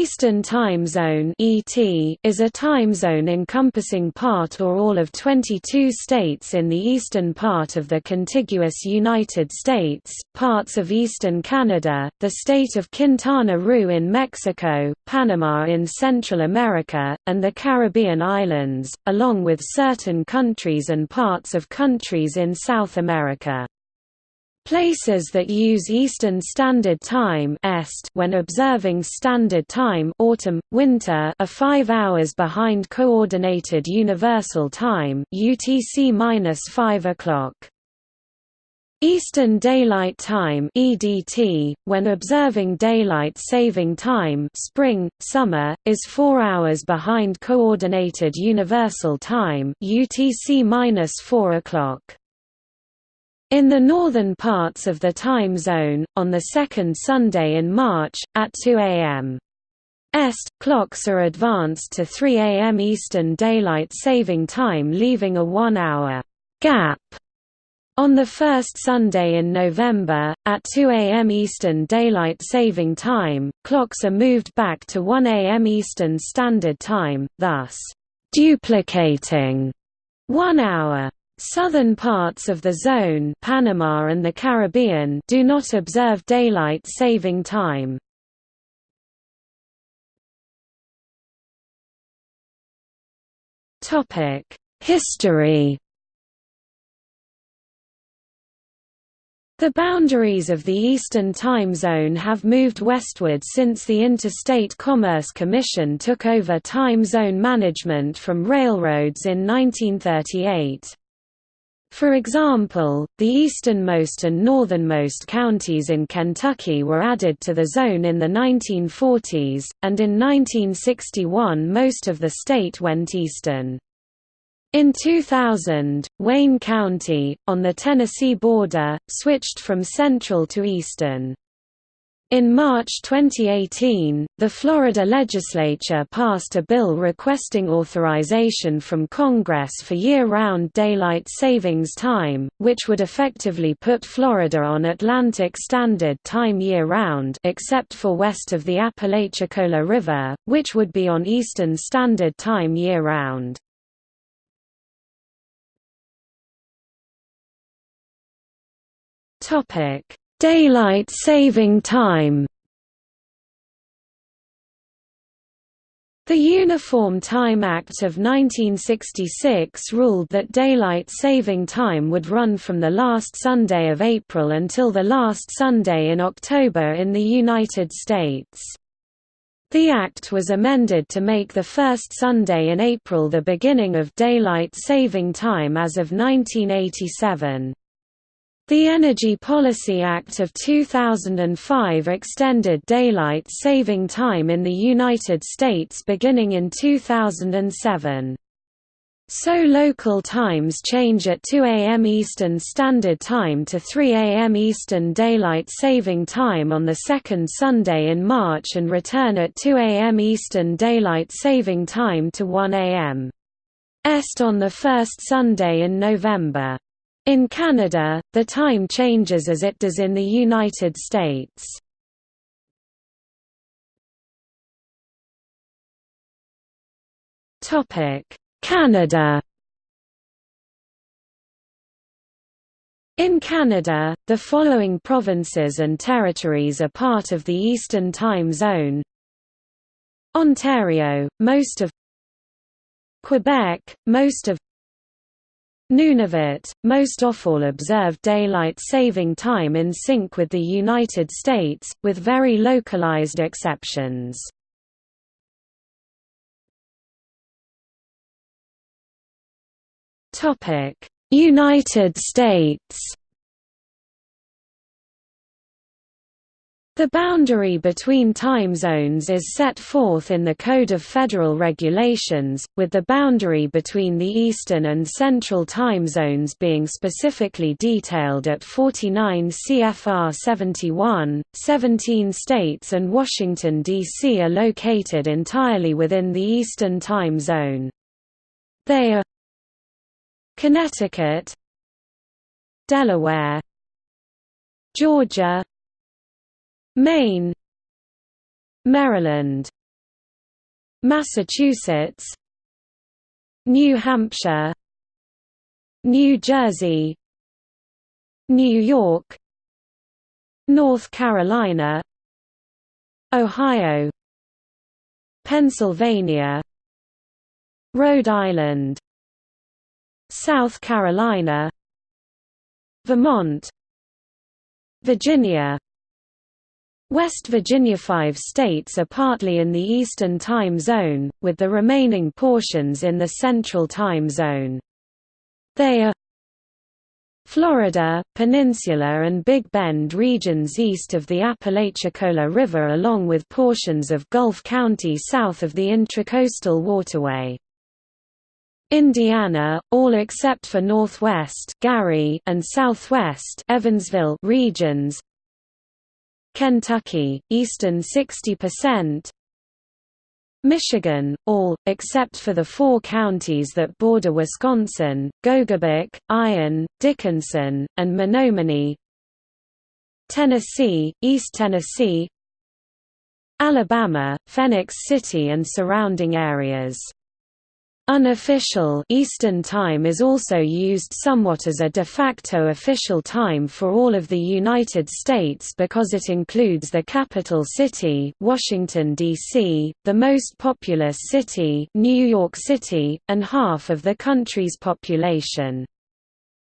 Eastern Time Zone (ET) is a time zone encompassing part or all of 22 states in the eastern part of the contiguous United States, parts of eastern Canada, the state of Quintana Roo in Mexico, Panama in Central America, and the Caribbean islands, along with certain countries and parts of countries in South America. Places that use Eastern Standard Time (EST) when observing Standard Time autumn, winter are 5 hours behind Coordinated Universal Time (UTC-5 o'clock). Eastern Daylight Time (EDT) when observing daylight saving time spring summer is 4 hours behind coordinated universal time UTC-4 o'clock. In the northern parts of the time zone, on the second Sunday in March, at 2 am. Est, clocks are advanced to 3 am Eastern Daylight Saving Time leaving a one-hour gap. On the first Sunday in November, at 2 am Eastern Daylight Saving Time, clocks are moved back to 1 am Eastern Standard Time, thus, duplicating one hour. Southern parts of the zone Panama and the Caribbean do not observe daylight saving time. History The boundaries of the Eastern Time Zone have moved westward since the Interstate Commerce Commission took over time zone management from railroads in 1938. For example, the easternmost and northernmost counties in Kentucky were added to the zone in the 1940s, and in 1961 most of the state went eastern. In 2000, Wayne County, on the Tennessee border, switched from central to eastern. In March 2018, the Florida legislature passed a bill requesting authorization from Congress for year-round daylight savings time, which would effectively put Florida on Atlantic Standard Time year-round except for west of the Apalachicola River, which would be on Eastern Standard Time year-round. Topic Daylight saving time The Uniform Time Act of 1966 ruled that daylight saving time would run from the last Sunday of April until the last Sunday in October in the United States. The act was amended to make the first Sunday in April the beginning of daylight saving time as of 1987. The Energy Policy Act of 2005 extended daylight saving time in the United States beginning in 2007. So local times change at 2 a.m. Eastern Standard Time to 3 a.m. Eastern Daylight Saving Time on the second Sunday in March and return at 2 a.m. Eastern Daylight Saving Time to 1 a.m. Est on the first Sunday in November. In Canada, the time changes as it does in the United States. Canada In Canada, the following provinces and territories are part of the Eastern Time Zone Ontario, most of Quebec, most of Nunavut, most all observe daylight saving time in sync with the United States, with very localized exceptions. United States The boundary between time zones is set forth in the Code of Federal Regulations, with the boundary between the Eastern and Central time zones being specifically detailed at 49 CFR 71. 17 states and Washington, D.C. are located entirely within the Eastern time zone. They are Connecticut Delaware Georgia Maine Maryland Massachusetts New Hampshire New Jersey New York North Carolina Ohio Pennsylvania Rhode Island South Carolina Vermont Virginia West Virginia Five states are partly in the Eastern Time Zone, with the remaining portions in the Central Time Zone. They are Florida, Peninsula and Big Bend regions east of the Apalachicola River along with portions of Gulf County south of the Intracoastal Waterway. Indiana, all except for Northwest Gary and Southwest Evansville regions, Kentucky, eastern 60%, Michigan, all, except for the four counties that border Wisconsin, Gogebic, Iron, Dickinson, and Menominee. Tennessee, East Tennessee. Alabama, Phenix City and surrounding areas Unofficial Eastern Time is also used somewhat as a de facto official time for all of the United States because it includes the capital city, Washington D.C., the most populous city, New York City, and half of the country's population.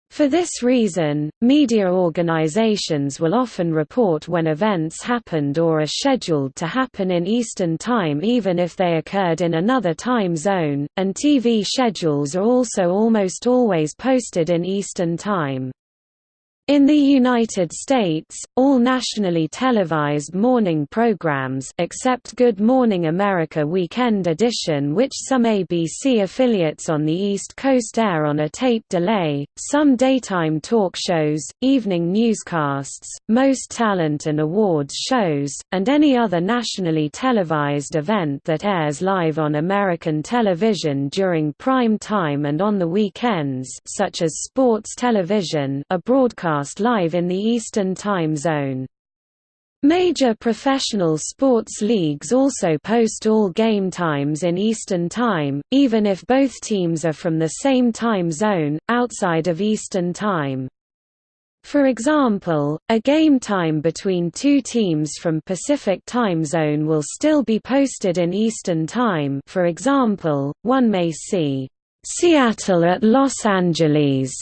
For this reason, media organizations will often report when events happened or are scheduled to happen in Eastern Time even if they occurred in another time zone, and TV schedules are also almost always posted in Eastern Time. In the United States, all nationally televised morning programs except Good Morning America Weekend Edition which some ABC affiliates on the East Coast air on a tape delay, some daytime talk shows, evening newscasts, most talent and awards shows, and any other nationally televised event that airs live on American television during prime time and on the weekends such as sports television a broadcast broadcast live in the Eastern Time Zone. Major professional sports leagues also post all game times in Eastern Time, even if both teams are from the same time zone, outside of Eastern Time. For example, a game time between two teams from Pacific Time Zone will still be posted in Eastern Time for example, one may see, "'Seattle at Los Angeles'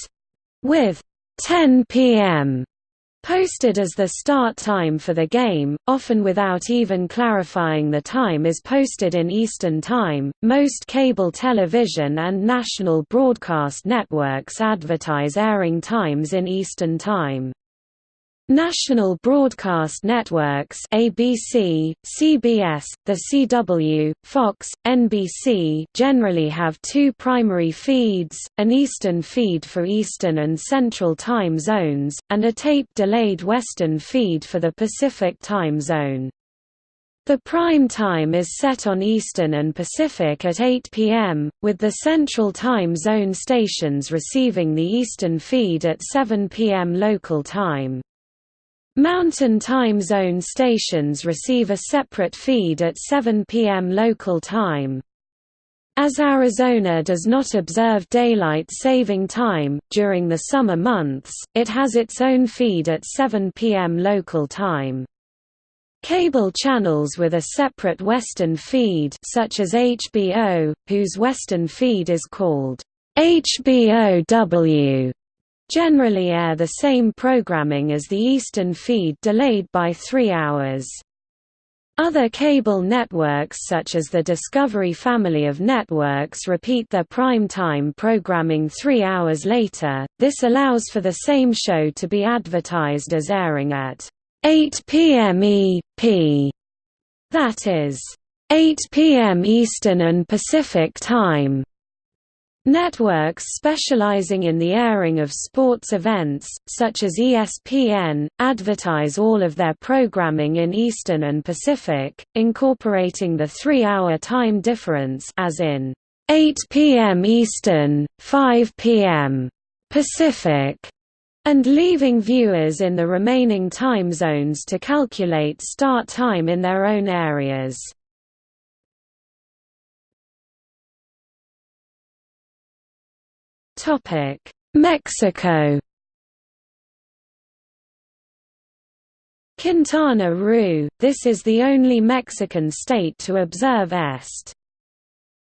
with 10 p.m. posted as the start time for the game, often without even clarifying the time is posted in Eastern Time. Most cable television and national broadcast networks advertise airing times in Eastern Time. National broadcast networks ABC, CBS, The CW, Fox, NBC generally have two primary feeds, an Eastern feed for Eastern and Central time zones, and a tape-delayed Western feed for the Pacific time zone. The prime time is set on Eastern and Pacific at 8 p.m., with the Central Time Zone stations receiving the Eastern feed at 7 p.m. local time. Mountain Time Zone stations receive a separate feed at 7 p.m. local time. As Arizona does not observe daylight saving time, during the summer months, it has its own feed at 7 p.m. local time. Cable channels with a separate Western feed such as HBO, whose Western feed is called HBO-W, generally air the same programming as the Eastern feed delayed by three hours. Other cable networks such as the Discovery family of networks repeat their prime time programming three hours later, this allows for the same show to be advertised as airing at 8 p.m. EP, that is, 8 p.m. Eastern and Pacific Time. Networks specializing in the airing of sports events, such as ESPN, advertise all of their programming in Eastern and Pacific, incorporating the three-hour time difference as in 8 p.m. Eastern, 5 p.m. Pacific, and leaving viewers in the remaining time zones to calculate start time in their own areas. Mexico Quintana Roo, this is the only Mexican state to observe Est.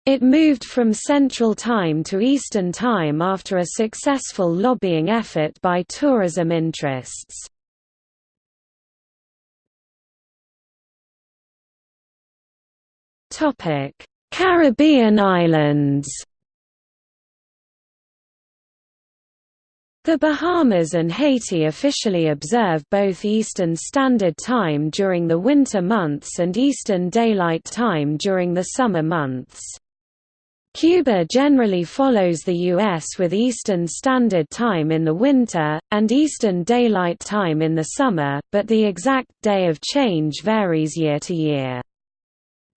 It moved from Central Time to Eastern Time after a successful lobbying effort by tourism interests. Caribbean islands The Bahamas and Haiti officially observe both Eastern Standard Time during the winter months and Eastern Daylight Time during the summer months. Cuba generally follows the U.S. with Eastern Standard Time in the winter, and Eastern Daylight Time in the summer, but the exact day of change varies year to year.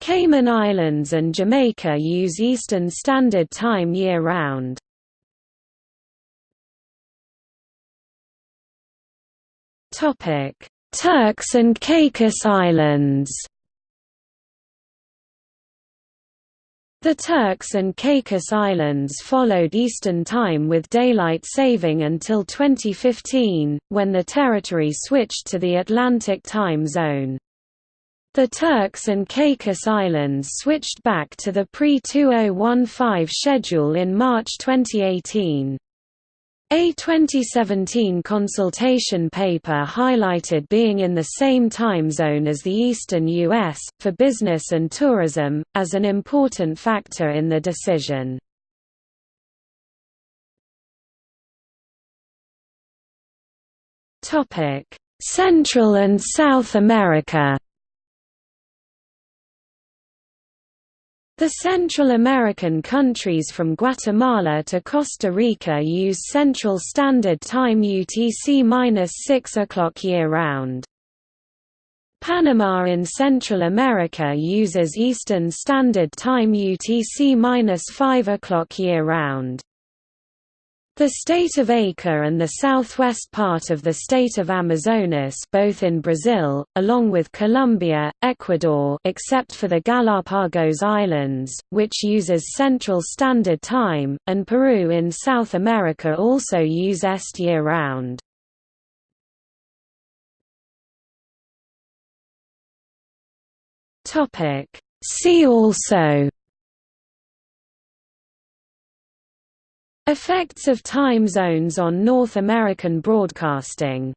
Cayman Islands and Jamaica use Eastern Standard Time year-round. Turks and Caicos Islands The Turks and Caicos Islands followed Eastern Time with daylight saving until 2015, when the territory switched to the Atlantic time zone. The Turks and Caicos Islands switched back to the pre-2015 schedule in March 2018. A 2017 consultation paper highlighted being in the same time zone as the eastern U.S., for business and tourism, as an important factor in the decision. Central and South America The Central American countries from Guatemala to Costa Rica use Central Standard Time UTC-6 o'clock year-round. Panama in Central America uses Eastern Standard Time UTC-5 o'clock year-round. The state of Acre and the southwest part of the state of Amazonas both in Brazil, along with Colombia, Ecuador except for the Galapagos Islands, which uses Central Standard Time, and Peru in South America also use EST year-round. See also Effects of time zones on North American broadcasting